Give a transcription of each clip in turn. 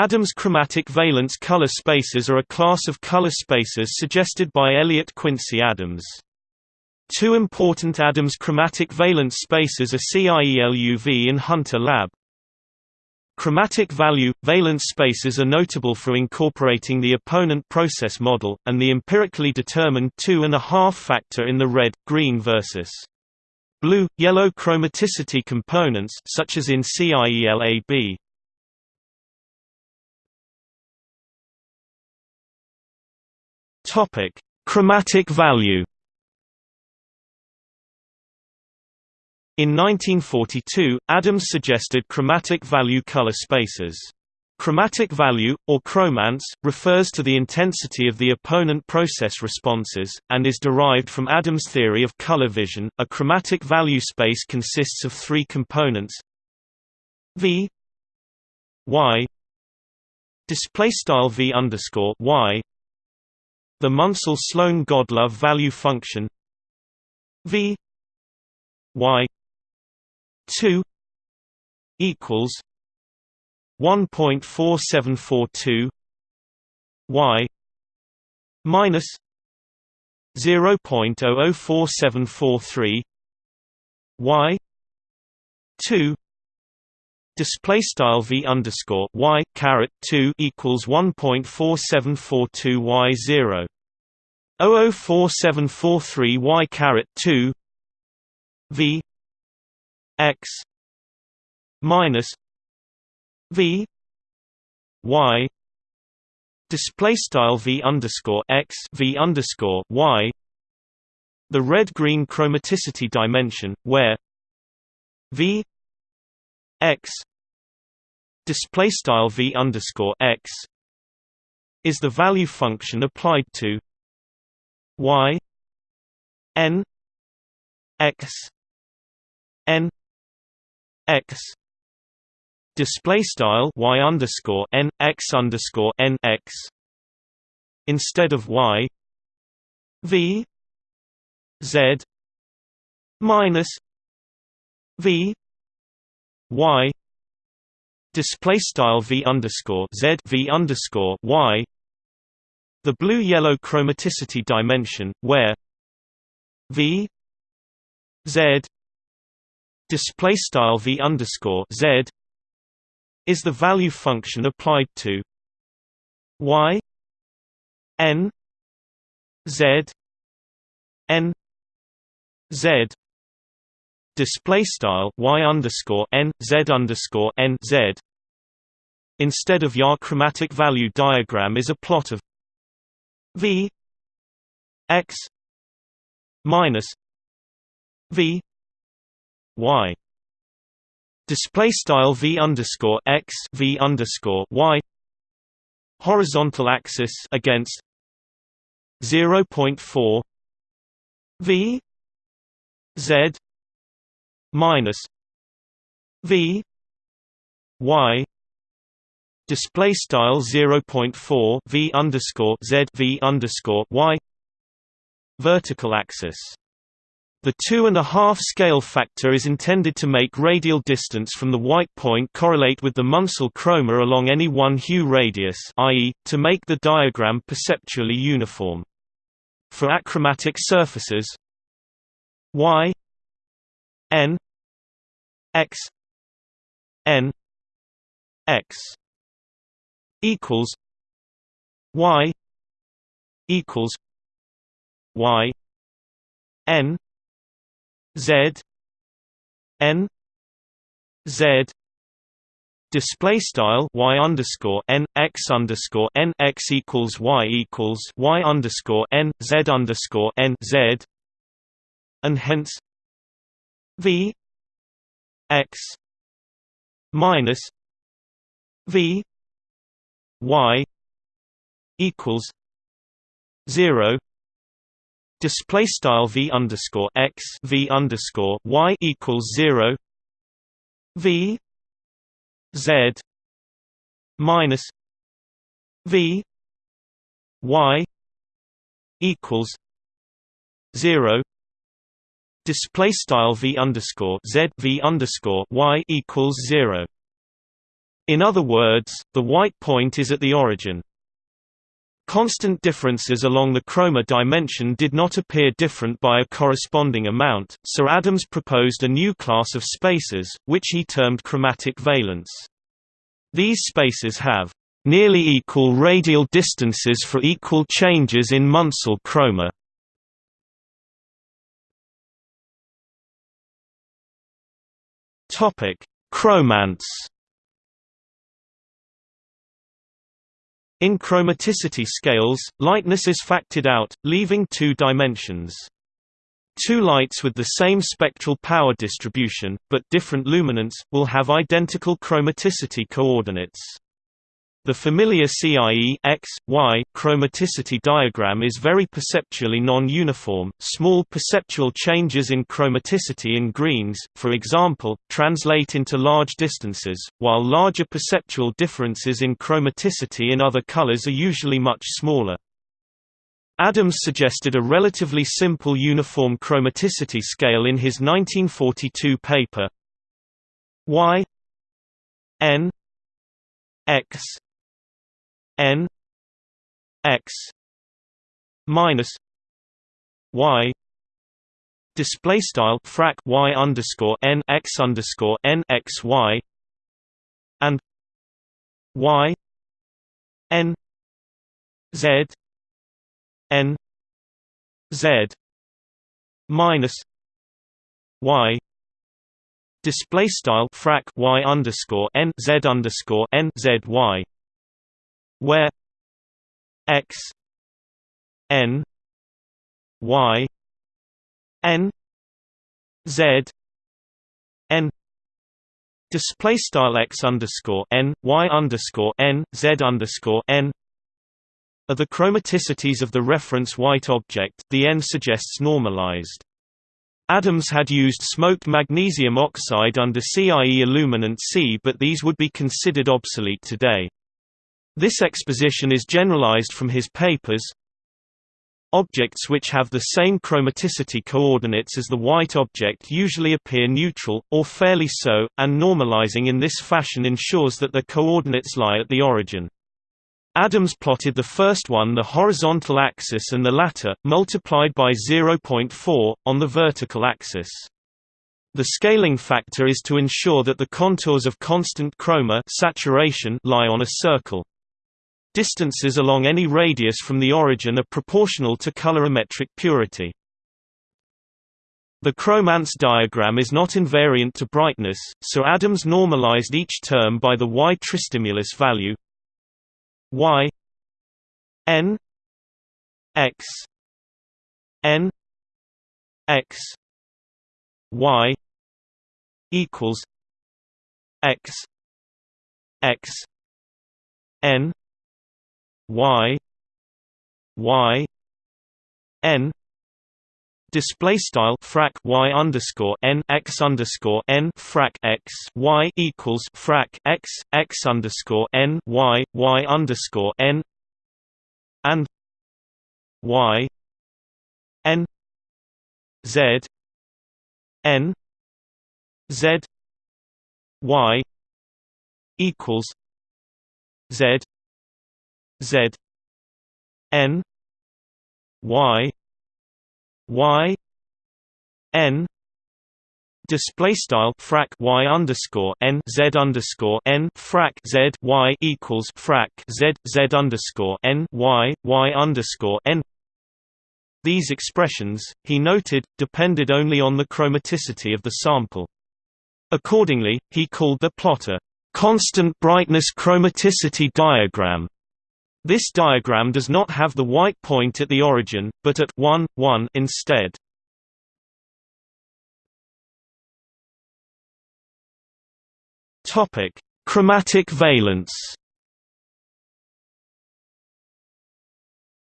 Adams chromatic valence color spaces are a class of color spaces suggested by Elliot Quincy Adams. Two important Adams chromatic valence spaces are CIELUV and Hunter Lab. Chromatic value – valence spaces are notable for incorporating the opponent process model, and the empirically determined two-and-a-half factor in the red, green versus blue, yellow chromaticity components such as in CIELAB. Chromatic value In 1942, Adams suggested chromatic value color spaces. Chromatic value, or chromance, refers to the intensity of the opponent process responses, and is derived from Adams' theory of color vision. A chromatic value space consists of three components V Y display style V underscore Y the Munsell-Sloan-Godlove value function V Y 2 equals 1.4742 y minus 0.004743 y 2 display style v underscore y caret 2 equals 1.4742 y 0 004743 y caret 2 v x minus v y. Display style v underscore x v underscore y. The red green chromaticity dimension where v x display style v underscore x is the value function applied to y n x n x display style y underscore n x underscore n x instead of y v z minus v y display style v underscore z v underscore y the blue yellow chromaticity dimension where v z display style v underscore z is the value function applied to y n z n z display style y underscore n z underscore n z. Instead of your chromatic value diagram is a plot of v x minus v y. Display style v underscore x v underscore y. Horizontal axis against 0.4 v z minus v y display style 0.4 v underscore z v underscore y vertical axis the two-and-a-half scale factor is intended to make radial distance from the white point correlate with the Munsell chroma along any one hue radius i.e., to make the diagram perceptually uniform. For achromatic surfaces y n x n x equals y equals y n Z N Z display style y underscore n x underscore n x equals y equals y underscore n z underscore n z and hence v x minus v y equals zero. Display style v underscore x v underscore y equals zero. V z minus v y equals zero display style v underscore z v underscore y equals zero In other words, the white point is at the origin. Constant differences along the chroma dimension did not appear different by a corresponding amount, so Adams proposed a new class of spaces, which he termed chromatic valence. These spaces have nearly equal radial distances for equal changes in Munsell chroma. Topic: Chromance In chromaticity scales, lightness is factored out, leaving two dimensions. Two lights with the same spectral power distribution, but different luminance, will have identical chromaticity coordinates. The familiar CIE X, y chromaticity diagram is very perceptually non-uniform. Small perceptual changes in chromaticity in greens, for example, translate into large distances, while larger perceptual differences in chromaticity in other colors are usually much smaller. Adams suggested a relatively simple uniform chromaticity scale in his 1942 paper Y N X n x minus y display style frac y underscore n x underscore n x y and y n z n z minus y display style frac y underscore n z underscore n z y where x n y n z n display style x underscore n y underscore n z underscore n are the chromaticities of the reference white object. The n suggests normalized. Adams had used smoked magnesium oxide under CIE illuminant C, but these would be considered obsolete today. This exposition is generalized from his papers. Objects which have the same chromaticity coordinates as the white object usually appear neutral, or fairly so, and normalizing in this fashion ensures that the coordinates lie at the origin. Adams plotted the first one the horizontal axis and the latter, multiplied by 0.4, on the vertical axis. The scaling factor is to ensure that the contours of constant chroma saturation lie on a circle. Distances along any radius from the origin are proportional to colorimetric purity. The chromance diagram is not invariant to brightness, so Adams normalized each term by the y tristimulus value y n x n x y equals x x n y y n Display style frac y underscore n x underscore n frac x y equals frac x x underscore n y y underscore n and y n z n z y equals z Z N Y Y N display style frac y underscore n z underscore n frac z y equals frac z z underscore n y y underscore n. These expressions, he noted, depended only on the chromaticity of the sample. Accordingly, he called the plot a constant brightness chromaticity diagram. This diagram does not have the white point at the origin, but at 1, 1 instead. Topic: Chromatic valence.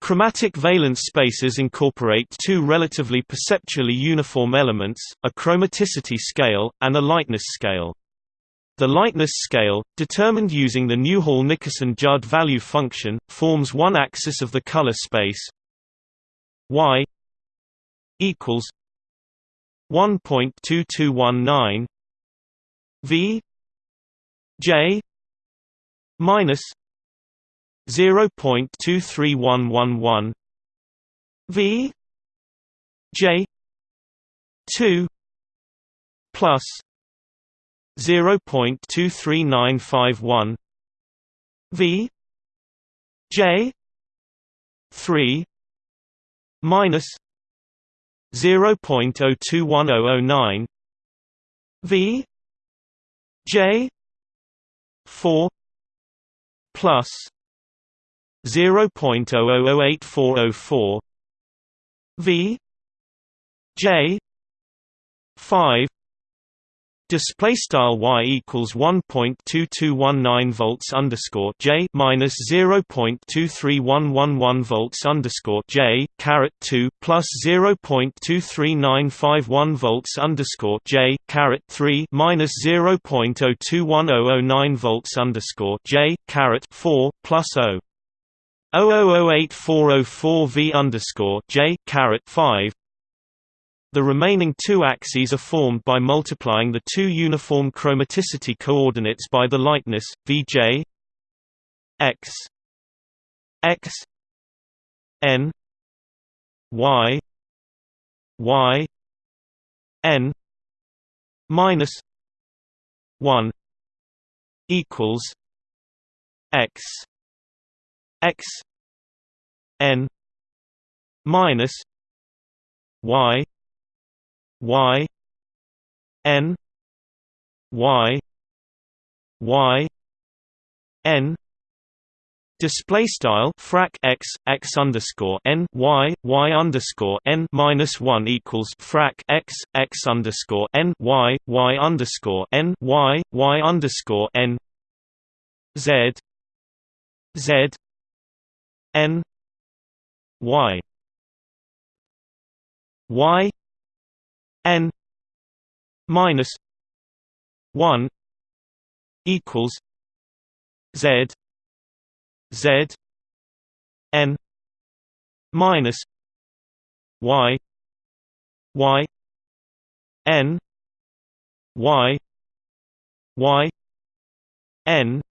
Chromatic valence spaces incorporate two relatively perceptually uniform elements, a chromaticity scale, and a lightness scale. The lightness scale, determined using the Newhall-Nickerson-Judd value function, forms one axis of the color space y equals 1.2219 v j minus 0.23111 V J two plus zero point two three nine five one V J three minus zero point oh two one oh oh nine V J four plus zero point oh oh oh eight four oh four V J five Display style y equals one point two two one nine volts underscore j minus zero point two three one one one volts underscore j caret two plus zero point two three nine five one volts underscore j caret three minus zero point oh two one oh oh nine volts underscore j caret four plus o. 0008404 V underscore J caret five the remaining two axes are formed by multiplying the two uniform chromaticity coordinates by the lightness Vj x x n y y n minus 1 equals x x n minus y y n y y n. Display style frac x x underscore n y y underscore n minus one equals frac x x underscore n y y underscore n y y underscore n. Z z n y. Y n minus 1 equals z z n minus y y n y y n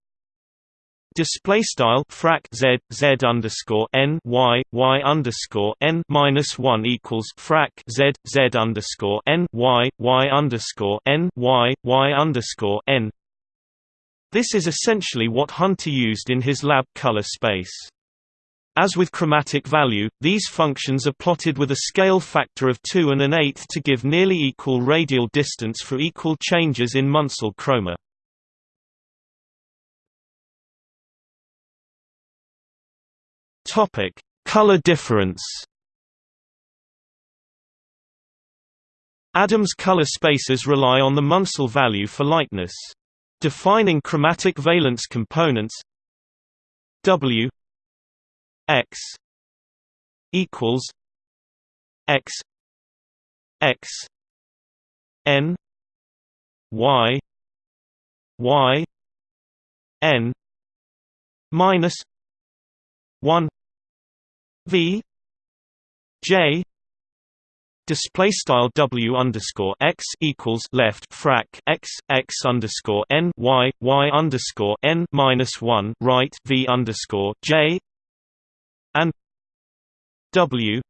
Display style frac z z underscore n y y underscore n minus one equals frac z z underscore n y y underscore n y y underscore n. This is essentially what Hunter used in his lab color space. As with chromatic value, these functions are plotted with a scale factor of 2 and an eighth to give nearly equal radial distance for equal changes in Munsell chroma. Topic: Color difference. Adams color spaces rely on the Munsell value for lightness. Defining chromatic valence components W X equals X X N Y Y N minus one V J display style W underscore x equals left frac x x underscore n y y underscore n minus one right V underscore J and W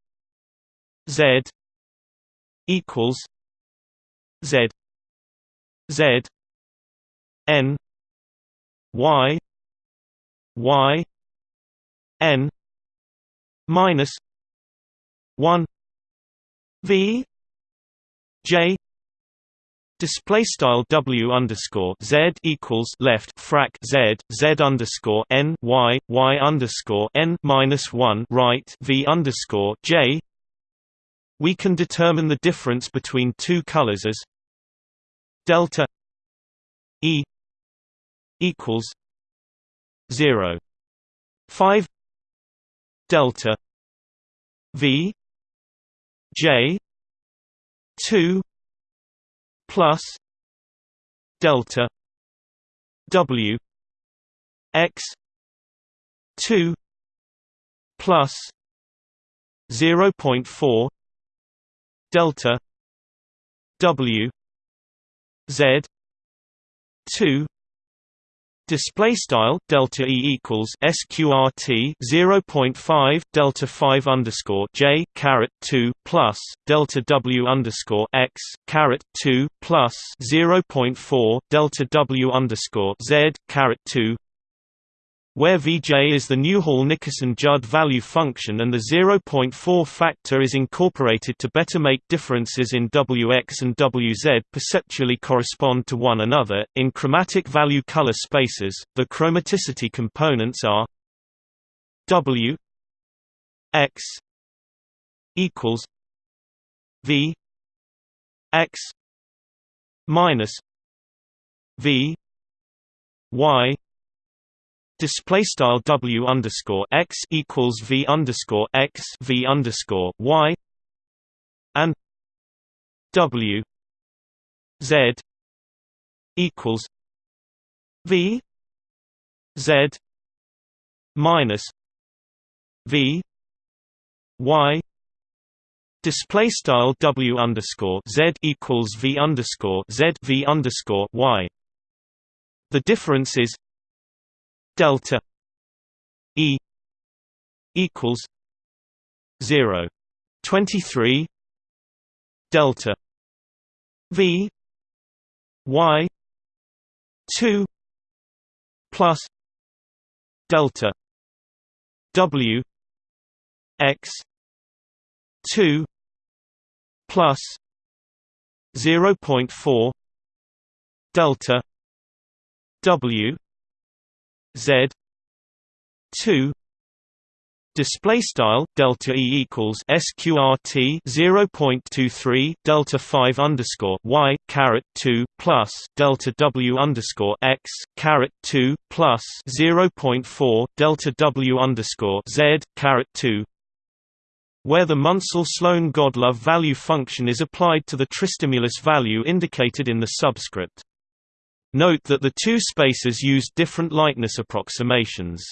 Z equals Z Z N Y Y N minus one V J Display style W underscore Z equals left frac Z Z underscore N Y Y underscore N minus one right V underscore J We can determine the difference between two colors as delta E equals zero five delta V J two plus delta W X two plus zero point four delta W Z two Display style delta e equals sqrt 0.5 delta 5 underscore j caret 2 plus delta w underscore x caret 2 plus 0.4 delta w underscore z caret 2 where Vj is the Newhall-Nickerson-Judd value function and the 0.4 factor is incorporated to better make differences in Wx and Wz perceptually correspond to one another. In chromatic value color spaces, the chromaticity components are W x equals V x minus V y Display style W underscore x equals V underscore x V underscore y and W Z equals V Z minus V Y. Display style W underscore Z equals V underscore Z V underscore Y. The difference is delta E equals 0 23 delta V Y 2 plus delta W X 2 plus 0.4 delta W Z two display style delta e equals sqrt 0.23 delta 5 underscore y caret 2 plus delta w underscore x caret 2 plus 0.4 delta w underscore z caret 2 where the Munsell-Sloan-Godlove value function is applied to the tristimulus value indicated in the subscript. Note that the two spaces use different lightness approximations.